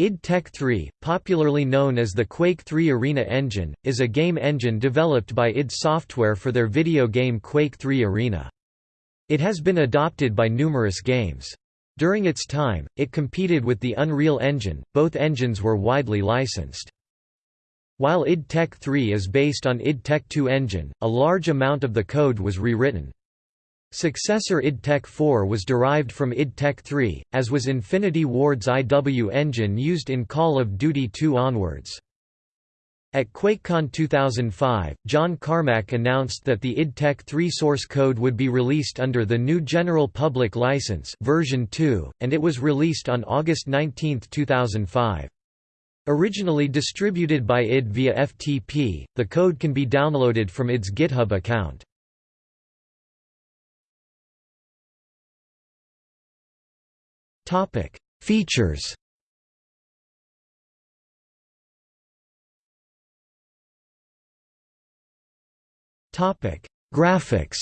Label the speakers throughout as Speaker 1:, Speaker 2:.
Speaker 1: id Tech 3, popularly known as the Quake 3 Arena engine, is a game engine developed by id Software for their video game Quake 3 Arena. It has been adopted by numerous games. During its time, it competed with the Unreal Engine, both engines were widely licensed. While id Tech 3 is based on id Tech 2 engine, a large amount of the code was rewritten. Successor id Tech 4 was derived from id Tech 3, as was Infinity Ward's IW engine used in Call of Duty 2 onwards. At QuakeCon 2005, John Carmack announced that the id Tech 3 source code would be released under the new General Public License version 2, and it was released on August 19, 2005. Originally distributed by id via FTP, the code can be downloaded from id's GitHub account. Topic: Features. Topic: Graphics.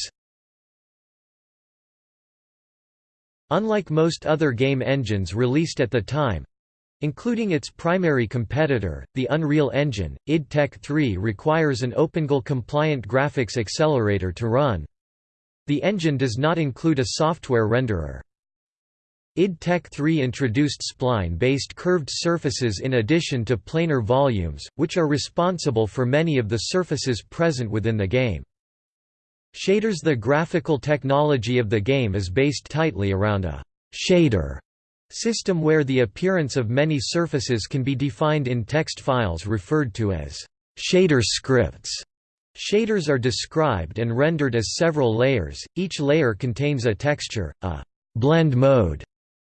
Speaker 1: Unlike most other game engines released at the time, Including its primary competitor, the Unreal Engine, id Tech 3 requires an OpenGL-compliant graphics accelerator to run. The engine does not include a software renderer id Tech 3 introduced spline-based curved surfaces in addition to planar volumes, which are responsible for many of the surfaces present within the game. Shaders The graphical technology of the game is based tightly around a «shader» system where the appearance of many surfaces can be defined in text files referred to as «shader scripts». Shaders are described and rendered as several layers, each layer contains a texture, a «blend mode»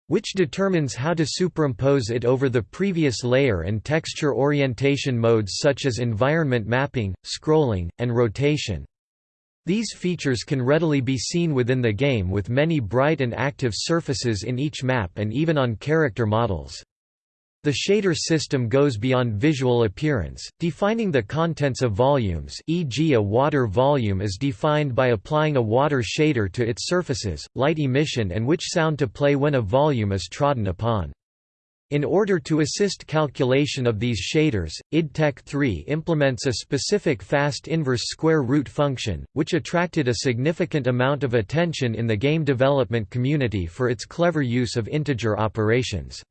Speaker 1: which determines how to superimpose it over the previous layer and texture orientation modes such as environment mapping, scrolling, and rotation. These features can readily be seen within the game with many bright and active surfaces in each map and even on character models. The shader system goes beyond visual appearance, defining the contents of volumes e.g. a water volume is defined by applying a water shader to its surfaces, light emission and which sound to play when a volume is trodden upon. In order to assist calculation of these shaders, id Tech 3 implements a specific fast inverse square root function, which attracted a significant amount of attention in the game development community for its clever use of integer operations.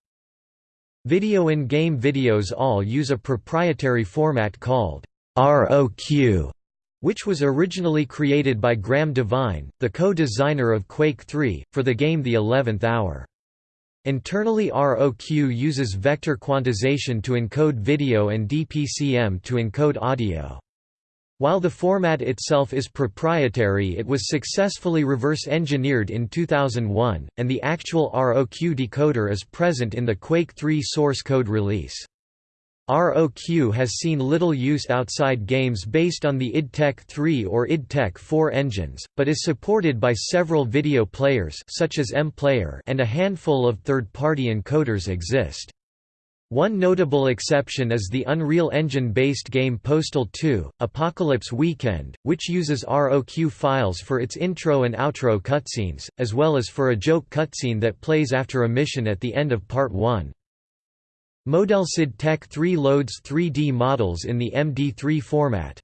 Speaker 1: Video in-game videos all use a proprietary format called ROQ, which was originally created by Graham Devine, the co-designer of Quake 3, for the game The Eleventh Hour. Internally ROQ uses vector quantization to encode video and DPCM to encode audio. While the format itself is proprietary it was successfully reverse-engineered in 2001, and the actual ROQ decoder is present in the Quake 3 source code release. ROQ has seen little use outside games based on the id Tech 3 or id Tech 4 engines, but is supported by several video players such as MPlayer and a handful of third-party encoders exist. One notable exception is the Unreal Engine-based game Postal 2, Apocalypse Weekend, which uses ROQ files for its intro and outro cutscenes, as well as for a joke cutscene that plays after a mission at the end of Part 1. ModelSid Tech 3 loads 3D models in the MD3 format.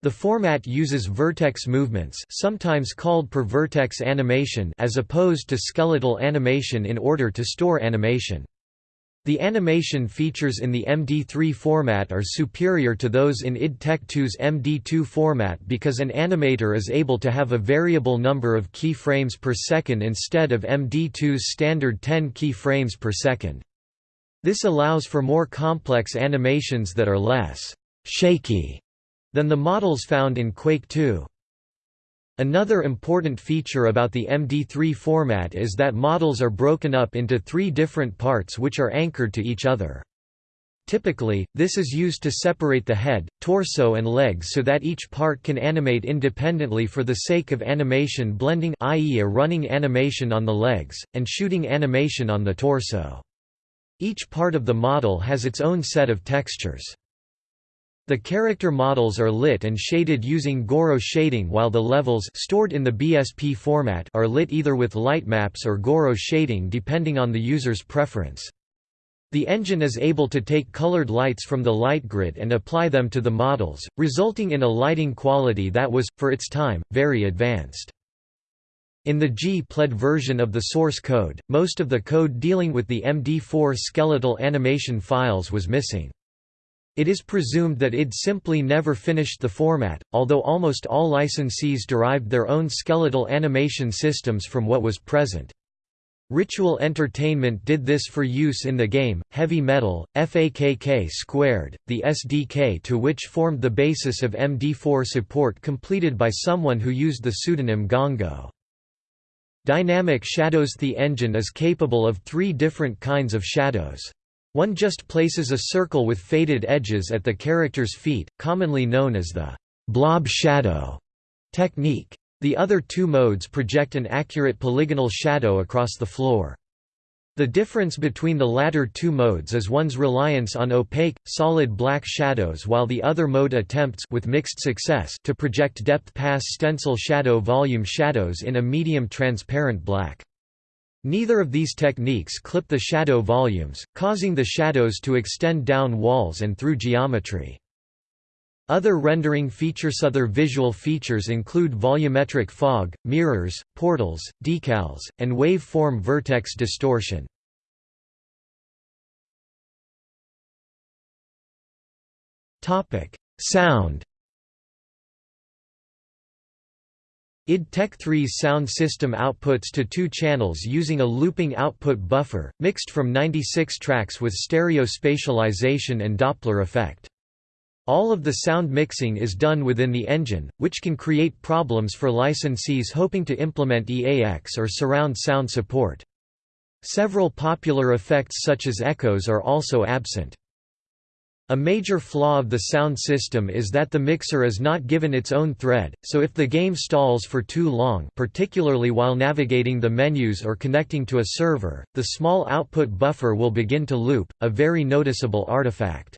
Speaker 1: The format uses vertex movements sometimes called per vertex animation as opposed to skeletal animation in order to store animation. The animation features in the MD3 format are superior to those in id Tech 2's MD2 format because an animator is able to have a variable number of keyframes per second instead of MD2's standard 10 keyframes per second. This allows for more complex animations that are less «shaky» than the models found in Quake 2. Another important feature about the MD3 format is that models are broken up into three different parts which are anchored to each other. Typically, this is used to separate the head, torso and legs so that each part can animate independently for the sake of animation blending i.e. a running animation on the legs, and shooting animation on the torso. Each part of the model has its own set of textures. The character models are lit and shaded using Gouraud shading while the levels stored in the BSP format are lit either with light maps or Gouraud shading depending on the user's preference. The engine is able to take colored lights from the light grid and apply them to the models, resulting in a lighting quality that was, for its time, very advanced. In the G-PLED version of the source code, most of the code dealing with the MD4 skeletal animation files was missing. It is presumed that id simply never finished the format, although almost all licensees derived their own skeletal animation systems from what was present. Ritual Entertainment did this for use in the game, Heavy Metal, FAKK Squared, the SDK to which formed the basis of MD4 support completed by someone who used the pseudonym Gongo. Dynamic Shadows The engine is capable of three different kinds of shadows. One just places a circle with faded edges at the character's feet, commonly known as the blob shadow technique. The other two modes project an accurate polygonal shadow across the floor. The difference between the latter two modes is one's reliance on opaque, solid black shadows while the other mode attempts with mixed success to project depth pass stencil shadow volume shadows in a medium transparent black. Neither of these techniques clip the shadow volumes, causing the shadows to extend down walls and through geometry. Other rendering features Other visual features include volumetric fog, mirrors, portals, decals, and wave-form vertex distortion. Sound id Tech 3's sound system outputs to two channels using a looping output buffer, mixed from 96 tracks with stereo spatialization and Doppler effect. All of the sound mixing is done within the engine, which can create problems for licensees hoping to implement EAX or surround sound support. Several popular effects such as echoes are also absent. A major flaw of the sound system is that the mixer is not given its own thread, so if the game stalls for too long particularly while navigating the menus or connecting to a server, the small output buffer will begin to loop, a very noticeable artifact.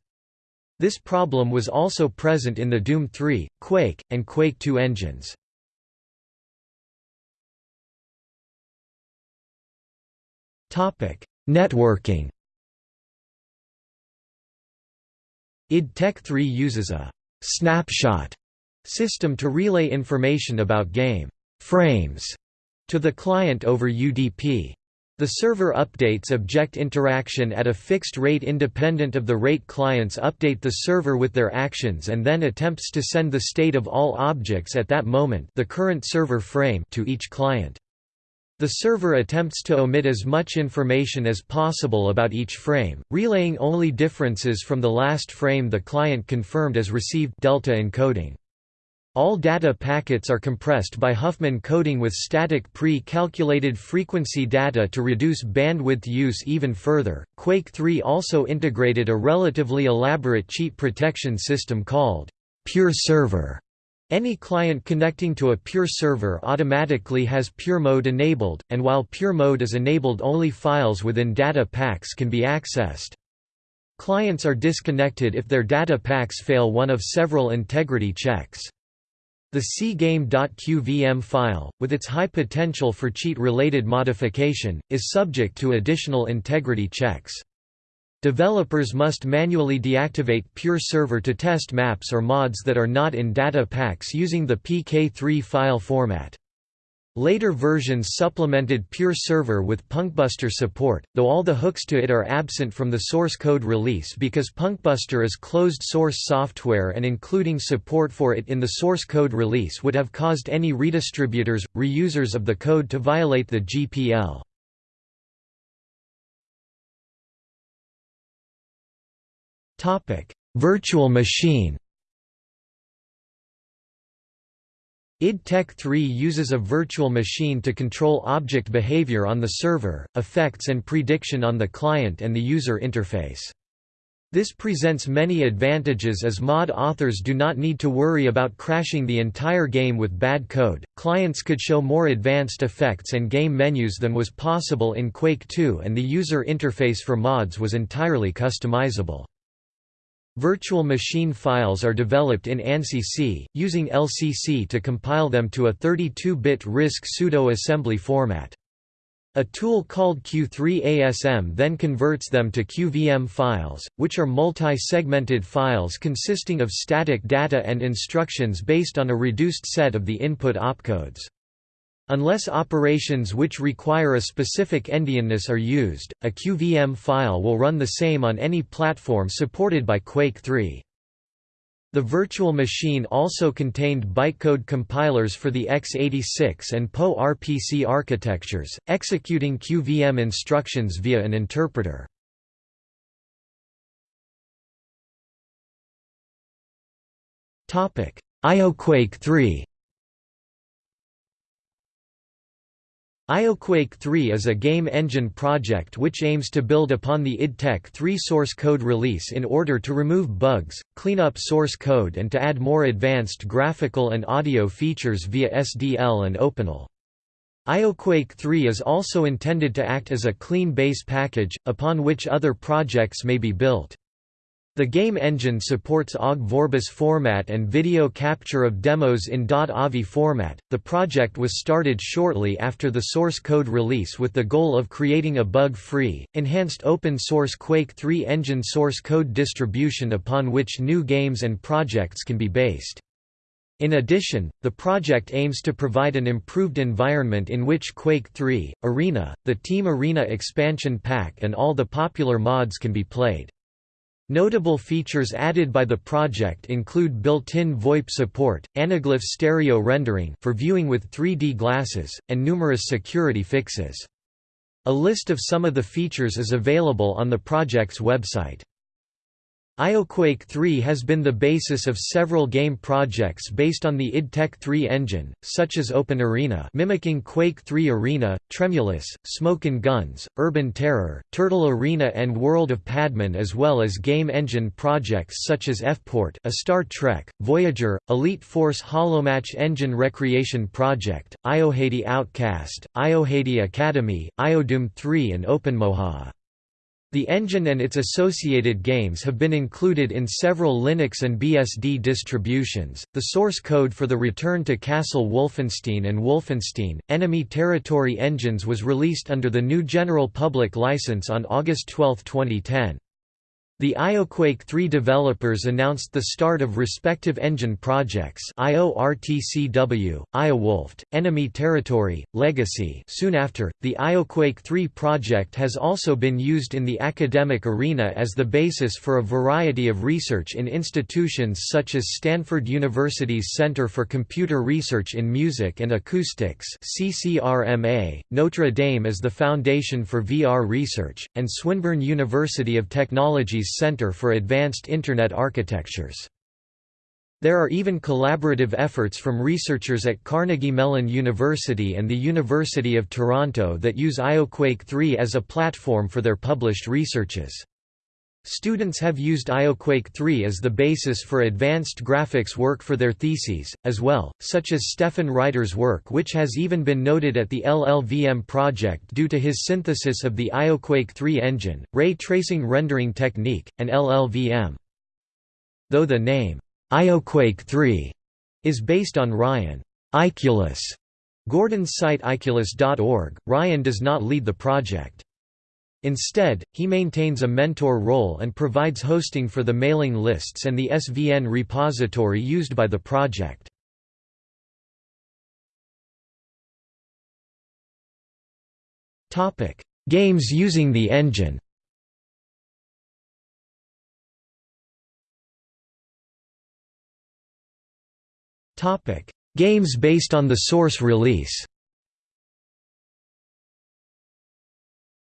Speaker 1: This problem was also present in the Doom 3, Quake, and Quake 2 engines. Networking id Tech 3 uses a «snapshot» system to relay information about game «frames» to the client over UDP. The server updates object interaction at a fixed rate independent of the rate clients update the server with their actions and then attempts to send the state of all objects at that moment the current server frame to each client. The server attempts to omit as much information as possible about each frame, relaying only differences from the last frame the client confirmed as received delta encoding. All data packets are compressed by Huffman coding with static pre-calculated frequency data to reduce bandwidth use even further. Quake 3 also integrated a relatively elaborate cheat protection system called Pure Server. Any client connecting to a Pure server automatically has Pure Mode enabled, and while Pure Mode is enabled only files within data packs can be accessed. Clients are disconnected if their data packs fail one of several integrity checks. The cgame.qvm file, with its high potential for cheat-related modification, is subject to additional integrity checks. Developers must manually deactivate Pure Server to test maps or mods that are not in data packs using the PK3 file format. Later versions supplemented Pure Server with Punkbuster support, though all the hooks to it are absent from the source code release because Punkbuster is closed-source software and including support for it in the source code release would have caused any redistributors, reusers of the code to violate the GPL. Virtual machine id Tech 3 uses a virtual machine to control object behavior on the server, effects and prediction on the client and the user interface. This presents many advantages as mod authors do not need to worry about crashing the entire game with bad code. Clients could show more advanced effects and game menus than was possible in Quake 2 and the user interface for mods was entirely customizable. Virtual machine files are developed in ANSI-C, using LCC to compile them to a 32-bit RISC pseudo-assembly format. A tool called Q3ASM then converts them to QVM files, which are multi-segmented files consisting of static data and instructions based on a reduced set of the input opcodes. Unless operations which require a specific endianness are used, a QVM file will run the same on any platform supported by Quake 3. The virtual machine also contained bytecode compilers for the x86 and PowerPC architectures, executing QVM instructions via an interpreter. IOQuake 3 IOQuake 3 is a game engine project which aims to build upon the id Tech 3 source code release in order to remove bugs, clean up source code and to add more advanced graphical and audio features via SDL and OpenAL. IOQuake 3 is also intended to act as a clean base package, upon which other projects may be built. The game engine supports OGG Vorbis format and video capture of demos in .avi format. The project was started shortly after the source code release with the goal of creating a bug-free, enhanced open-source Quake 3 engine source code distribution upon which new games and projects can be based. In addition, the project aims to provide an improved environment in which Quake 3, Arena, the Team Arena expansion pack and all the popular mods can be played. Notable features added by the project include built-in VoIP support, anaglyph stereo rendering for viewing with 3D glasses, and numerous security fixes. A list of some of the features is available on the project's website. IOQuake 3 has been the basis of several game projects based on the id Tech 3 engine, such as Open Arena mimicking Quake 3 Arena, Tremulous, Smoke and Guns, Urban Terror, Turtle Arena and World of Padman as well as game engine projects such as Fport a Star Trek, Voyager, Elite Force Holomatch Engine Recreation Project, IOHady Outcast, IOHady Academy, IODOOM 3 and OpenMoHAA. The engine and its associated games have been included in several Linux and BSD distributions. The source code for the Return to Castle Wolfenstein and Wolfenstein Enemy Territory engines was released under the new General Public License on August 12, 2010. The IOQuake 3 developers announced the start of respective engine projects IORTCW, IOWolfed, Enemy Territory, Legacy. Soon after, the IOQuake 3 project has also been used in the academic arena as the basis for a variety of research in institutions such as Stanford University's Center for Computer Research in Music and Acoustics CCRMA, Notre Dame as the Foundation for VR Research, and Swinburne University of Technology Center for Advanced Internet Architectures. There are even collaborative efforts from researchers at Carnegie Mellon University and the University of Toronto that use IOQuake 3 as a platform for their published researches. Students have used IOQuake 3 as the basis for advanced graphics work for their theses, as well, such as Stefan Reiter's work which has even been noted at the LLVM project due to his synthesis of the IOQuake 3 engine, ray tracing rendering technique, and LLVM. Though the name, IOQuake 3, is based on Ryan Icculus Gordon's site icculus.org, Ryan does not lead the project. Instead, he maintains a mentor role and provides hosting for the mailing lists and the SVN repository used by the project. Games using the engine Games based on the source release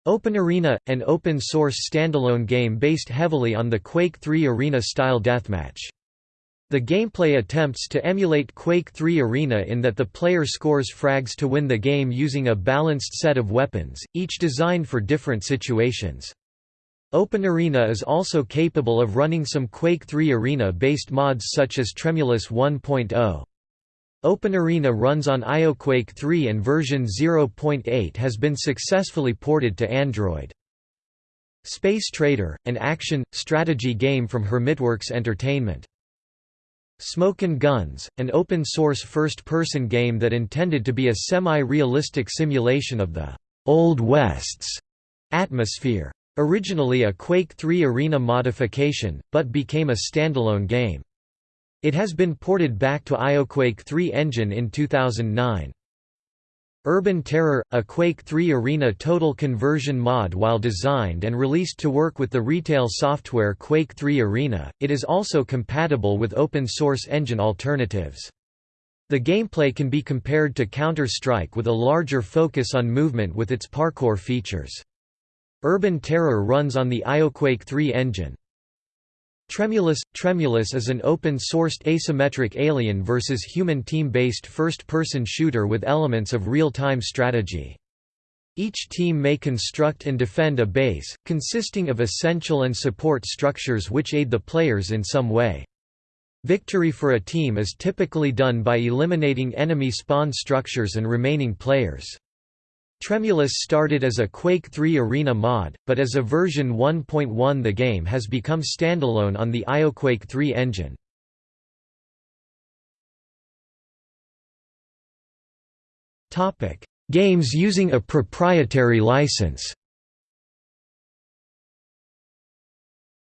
Speaker 1: Open Arena, an open-source standalone game based heavily on the Quake 3 Arena-style deathmatch. The gameplay attempts to emulate Quake 3 Arena in that the player scores frags to win the game using a balanced set of weapons, each designed for different situations. Open Arena is also capable of running some Quake 3 Arena-based mods such as Tremulous 1.0. OpenArena runs on IOQuake 3 and version 0.8 has been successfully ported to Android. Space Trader, an action, strategy game from Hermitworks Entertainment. Smoke and Guns, an open-source first-person game that intended to be a semi-realistic simulation of the Old West's atmosphere. Originally a Quake 3 Arena modification, but became a standalone game. It has been ported back to IOQuake 3 engine in 2009. Urban Terror, a Quake 3 Arena total conversion mod while designed and released to work with the retail software Quake 3 Arena, it is also compatible with open-source engine alternatives. The gameplay can be compared to Counter-Strike with a larger focus on movement with its parkour features. Urban Terror runs on the IOQuake 3 engine. Tremulous – Tremulous is an open-sourced asymmetric alien versus human team-based first-person shooter with elements of real-time strategy. Each team may construct and defend a base, consisting of essential and support structures which aid the players in some way. Victory for a team is typically done by eliminating enemy spawn structures and remaining players. Tremulous started as a Quake 3 Arena mod, but as a version 1.1 the game has become standalone on the IOQuake 3 engine. Games using a proprietary license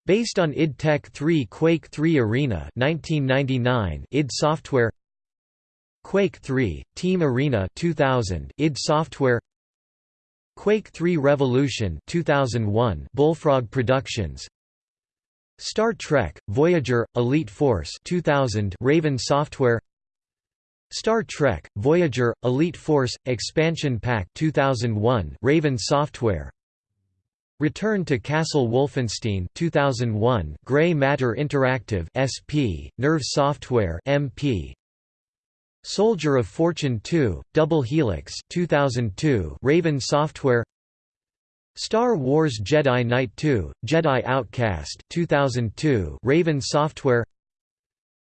Speaker 1: Based on id Tech 3 Quake 3 Arena 1999 id Software Quake 3 Team Arena 2000 id Software Quake 3 Revolution 2001 Bullfrog Productions. Star Trek Voyager Elite Force 2000 Raven Software. Star Trek Voyager Elite Force Expansion Pack 2001 Raven Software. Return to Castle Wolfenstein 2001 Gray Matter Interactive SP Nerve Software MP Soldier of Fortune 2, Double Helix 2002, Raven Software. Star Wars Jedi Knight 2, Jedi Outcast 2002, Raven Software.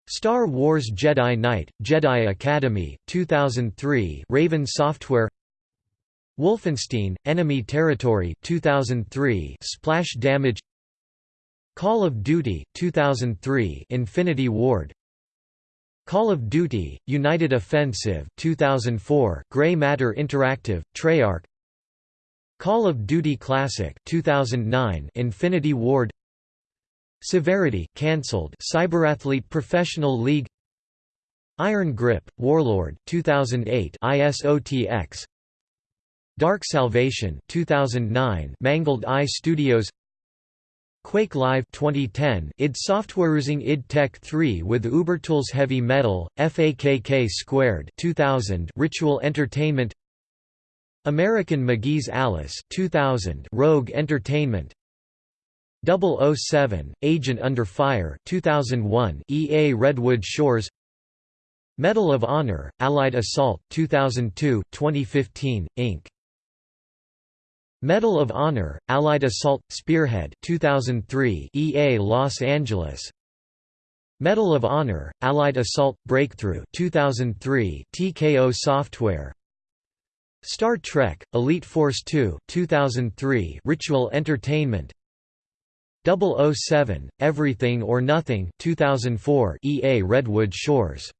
Speaker 1: Star Wars Jedi Knight, Jedi Academy 2003, Raven Software. Wolfenstein, Enemy Territory 2003, Splash Damage. Call of Duty 2003, Infinity Ward Call of Duty, United Offensive 2004, Gray Matter Interactive, Treyarch. Call of Duty Classic 2009, Infinity Ward. Severity cancelled Cyberathlete Professional League. Iron Grip, Warlord 2008 ISOTX Dark Salvation 2009 Mangled Eye Studios Quake Live 2010 id Softwareusing id Tech 3 with Ubertools Heavy Metal, FAKK Squared 2000 Ritual Entertainment American McGee's Alice 2000 Rogue Entertainment 007 Agent Under Fire 2001 EA Redwood Shores Medal of Honor Allied Assault 2002 2015 Inc Medal of Honor, Allied Assault, Spearhead 2003 EA Los Angeles. Medal of Honor, Allied Assault, Breakthrough 2003 TKO Software. Star Trek, Elite Force 2 2003 Ritual Entertainment. 007, Everything or Nothing 2004 EA Redwood Shores